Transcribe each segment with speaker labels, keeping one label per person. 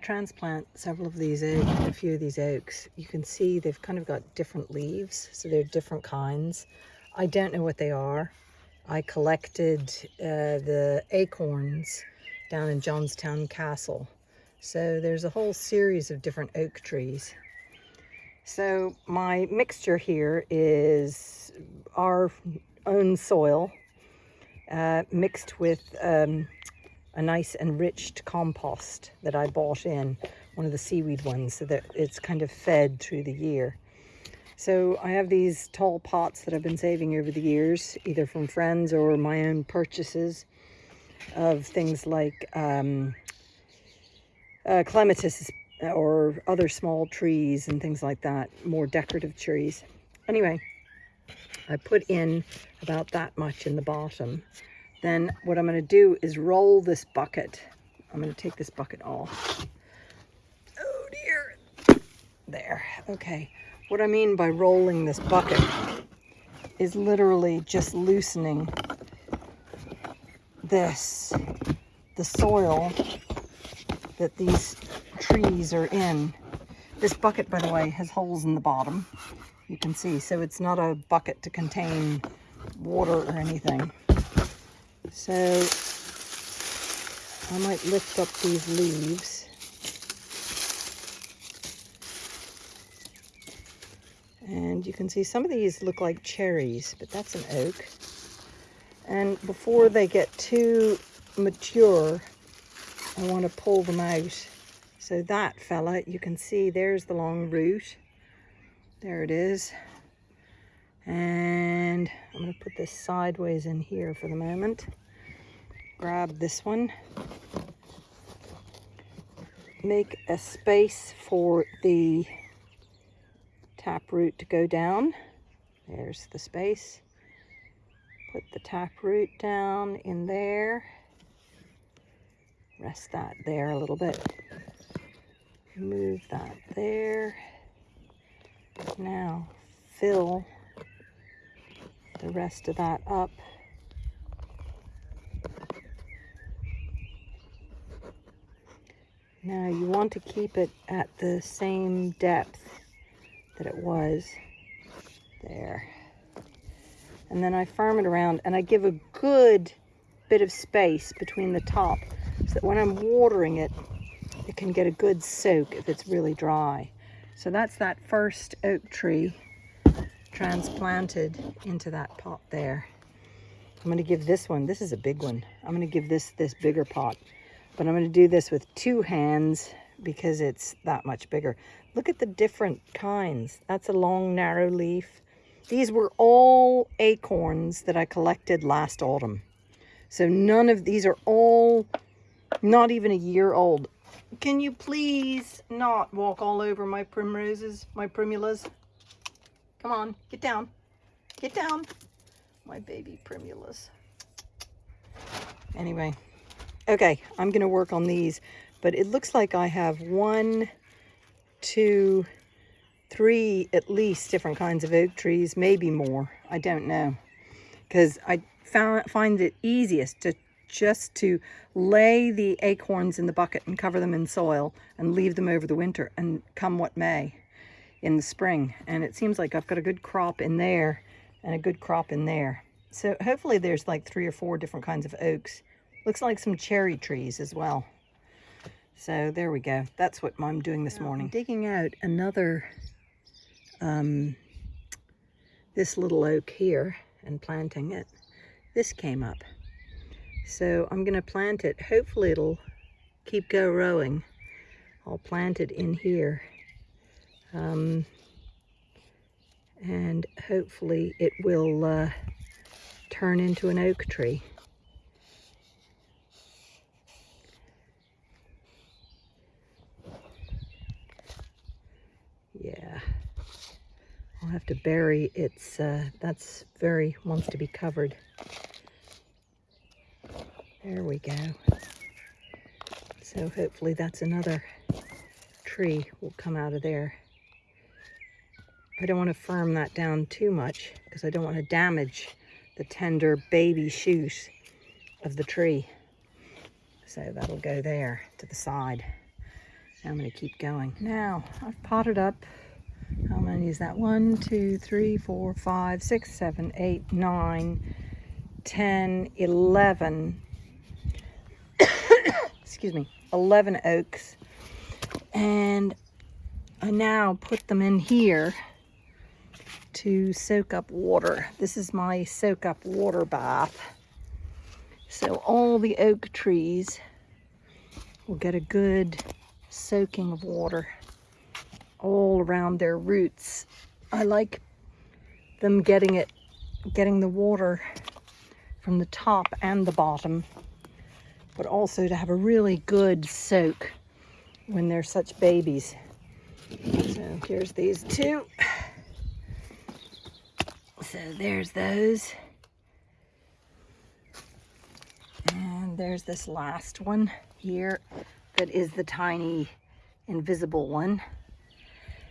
Speaker 1: transplant several of these a few of these oaks. You can see they've kind of got different leaves, so they're different kinds. I don't know what they are. I collected uh, the acorns down in Johnstown Castle. So there's a whole series of different oak trees. So my mixture here is our own soil uh, mixed with um, a nice enriched compost that I bought in, one of the seaweed ones, so that it's kind of fed through the year. So I have these tall pots that I've been saving over the years, either from friends or my own purchases of things like um, uh, clematis or other small trees and things like that, more decorative trees. Anyway, I put in about that much in the bottom then what I'm going to do is roll this bucket. I'm going to take this bucket off. Oh dear. There. Okay. What I mean by rolling this bucket is literally just loosening this, the soil that these trees are in. This bucket, by the way, has holes in the bottom. You can see, so it's not a bucket to contain water or anything. So I might lift up these leaves. And you can see some of these look like cherries, but that's an oak. And before they get too mature, I want to pull them out. So that fella, you can see there's the long root. There it is. And I'm going to put this sideways in here for the moment. Grab this one. Make a space for the taproot to go down. There's the space. Put the taproot down in there. Rest that there a little bit. Move that there. Now fill the rest of that up Now you want to keep it at the same depth that it was there. And then I firm it around and I give a good bit of space between the top so that when I'm watering it, it can get a good soak if it's really dry. So that's that first oak tree transplanted into that pot there. I'm going to give this one, this is a big one. I'm going to give this this bigger pot but I'm going to do this with two hands because it's that much bigger. Look at the different kinds. That's a long, narrow leaf. These were all acorns that I collected last autumn. So none of these are all not even a year old. Can you please not walk all over my primroses, my primulas? Come on, get down. Get down. My baby primulas. Anyway, Okay, I'm going to work on these, but it looks like I have one, two, three at least different kinds of oak trees, maybe more. I don't know. Because I found, find it easiest to just to lay the acorns in the bucket and cover them in soil and leave them over the winter and come what may in the spring. And it seems like I've got a good crop in there and a good crop in there. So hopefully there's like three or four different kinds of oaks Looks like some cherry trees as well. So there we go. That's what I'm doing this morning. I'm digging out another, um, this little oak here and planting it. This came up. So I'm going to plant it. Hopefully it'll keep go rowing. I'll plant it in here. Um, and hopefully it will uh, turn into an oak tree. Yeah. I'll have to bury its, uh, that's very, wants to be covered. There we go. So hopefully that's another tree will come out of there. I don't want to firm that down too much because I don't want to damage the tender baby shoot of the tree. So that'll go there to the side. I'm going to keep going. Now, I've potted up, how many is that? One, two, three, four, five, six, seven, eight, nine, ten, eleven. excuse me, 11 oaks. And I now put them in here to soak up water. This is my soak up water bath. So all the oak trees will get a good soaking of water all around their roots. I like them getting it, getting the water from the top and the bottom, but also to have a really good soak when they're such babies. So here's these two. So there's those. And there's this last one here that is the tiny invisible one.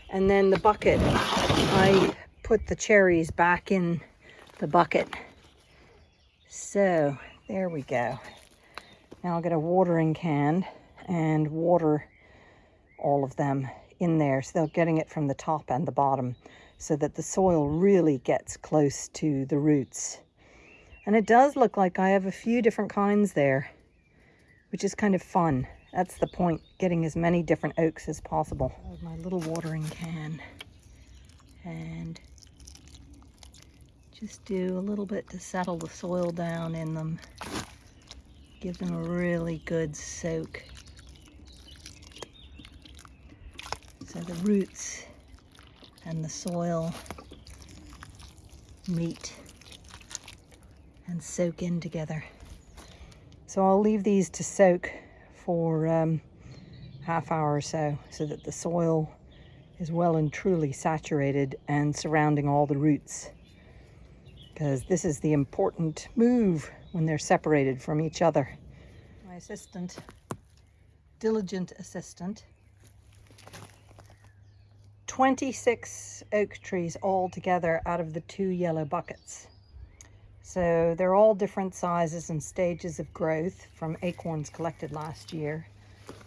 Speaker 1: And then the bucket, I put the cherries back in the bucket. So there we go. Now I'll get a watering can and water all of them in there. So they're getting it from the top and the bottom so that the soil really gets close to the roots. And it does look like I have a few different kinds there, which is kind of fun. That's the point, getting as many different oaks as possible. My little watering can. And just do a little bit to settle the soil down in them. Give them a really good soak. So the roots and the soil meet and soak in together. So I'll leave these to soak for um, half hour or so so that the soil is well and truly saturated and surrounding all the roots because this is the important move when they're separated from each other. My assistant, diligent assistant, 26 oak trees all together out of the two yellow buckets. So they're all different sizes and stages of growth from acorns collected last year.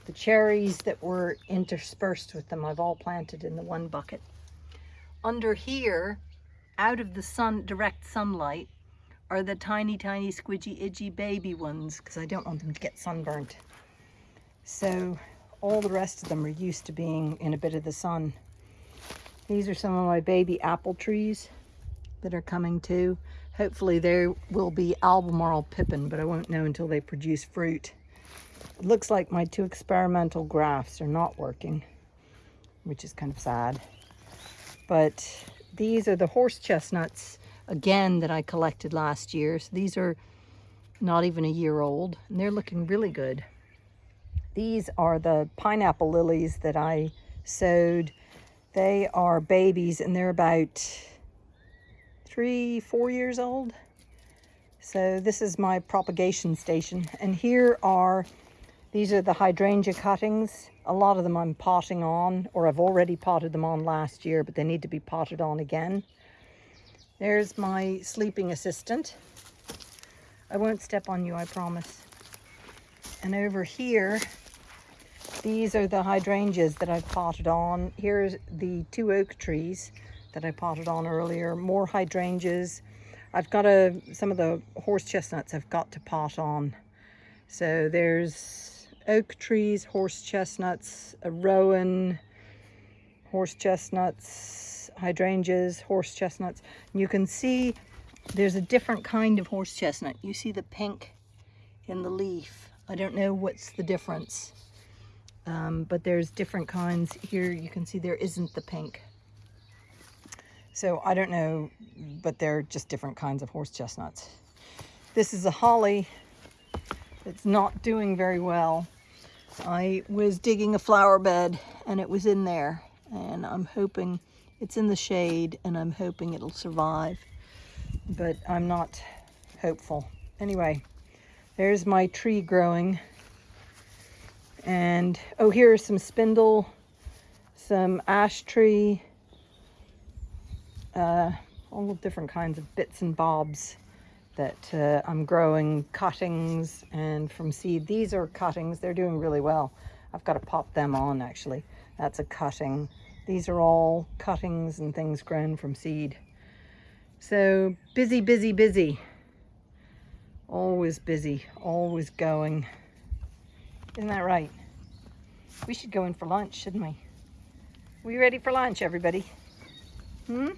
Speaker 1: The cherries that were interspersed with them, I've all planted in the one bucket. Under here, out of the sun, direct sunlight, are the tiny, tiny, squidgy, itchy baby ones because I don't want them to get sunburnt. So all the rest of them are used to being in a bit of the sun. These are some of my baby apple trees that are coming too. Hopefully there will be Albemarle pippin, but I won't know until they produce fruit. It looks like my two experimental grafts are not working, which is kind of sad. But these are the horse chestnuts, again, that I collected last year. So these are not even a year old, and they're looking really good. These are the pineapple lilies that I sowed. They are babies, and they're about three, four years old. So this is my propagation station. And here are, these are the hydrangea cuttings. A lot of them I'm potting on, or I've already potted them on last year, but they need to be potted on again. There's my sleeping assistant. I won't step on you, I promise. And over here, these are the hydrangeas that I've potted on. Here's the two oak trees that I potted on earlier. More hydrangeas. I've got a, some of the horse chestnuts I've got to pot on. So there's oak trees, horse chestnuts, a rowan, horse chestnuts, hydrangeas, horse chestnuts. And you can see there's a different kind of horse chestnut. You see the pink in the leaf. I don't know what's the difference, um, but there's different kinds. Here you can see there isn't the pink. So I don't know, but they're just different kinds of horse chestnuts. This is a holly that's not doing very well. I was digging a flower bed and it was in there and I'm hoping it's in the shade and I'm hoping it'll survive, but I'm not hopeful. Anyway, there's my tree growing. And, oh, here are some spindle, some ash tree, uh, all different kinds of bits and bobs that uh, I'm growing cuttings and from seed. These are cuttings, they're doing really well. I've got to pop them on actually. That's a cutting. These are all cuttings and things grown from seed. So busy, busy, busy. Always busy, always going. Isn't that right? We should go in for lunch, shouldn't we? We ready for lunch, everybody? Hmm?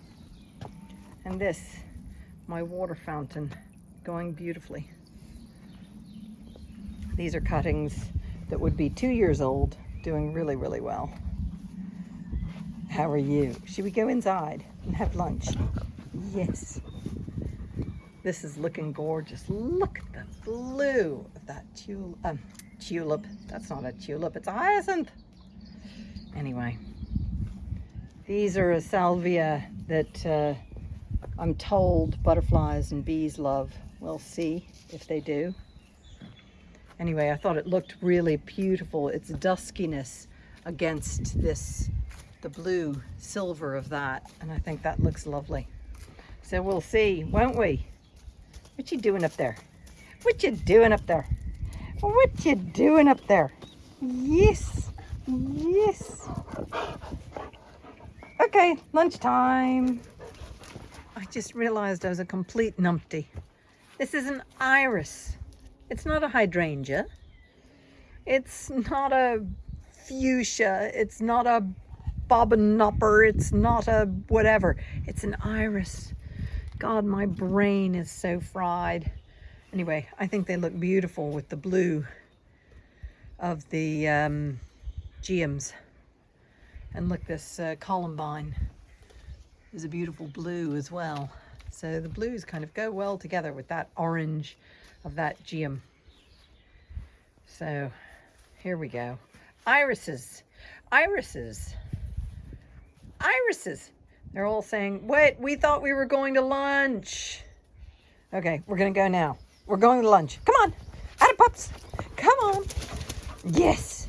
Speaker 1: And this, my water fountain, going beautifully. These are cuttings that would be two years old, doing really, really well. How are you? Should we go inside and have lunch? Yes. This is looking gorgeous. Look at the blue of that tulip. Um, tulip. That's not a tulip, it's a hyacinth. Anyway, these are a salvia that uh, I'm told butterflies and bees love. We'll see if they do. Anyway, I thought it looked really beautiful. Its duskiness against this, the blue silver of that. And I think that looks lovely. So we'll see, won't we? What you doing up there? What you doing up there? What you doing up there? Yes, yes. Okay, lunchtime. I just realized I was a complete numpty. This is an iris. It's not a hydrangea. It's not a fuchsia. It's not a bobbinopper. It's not a whatever. It's an iris. God, my brain is so fried. Anyway, I think they look beautiful with the blue of the um, geums. And look, this uh, columbine is a beautiful blue as well. So the blues kind of go well together with that orange of that geum. So here we go. Irises, irises, irises. They're all saying, wait, we thought we were going to lunch. Okay, we're gonna go now. We're going to lunch. Come on, out of pups. Come on. Yes.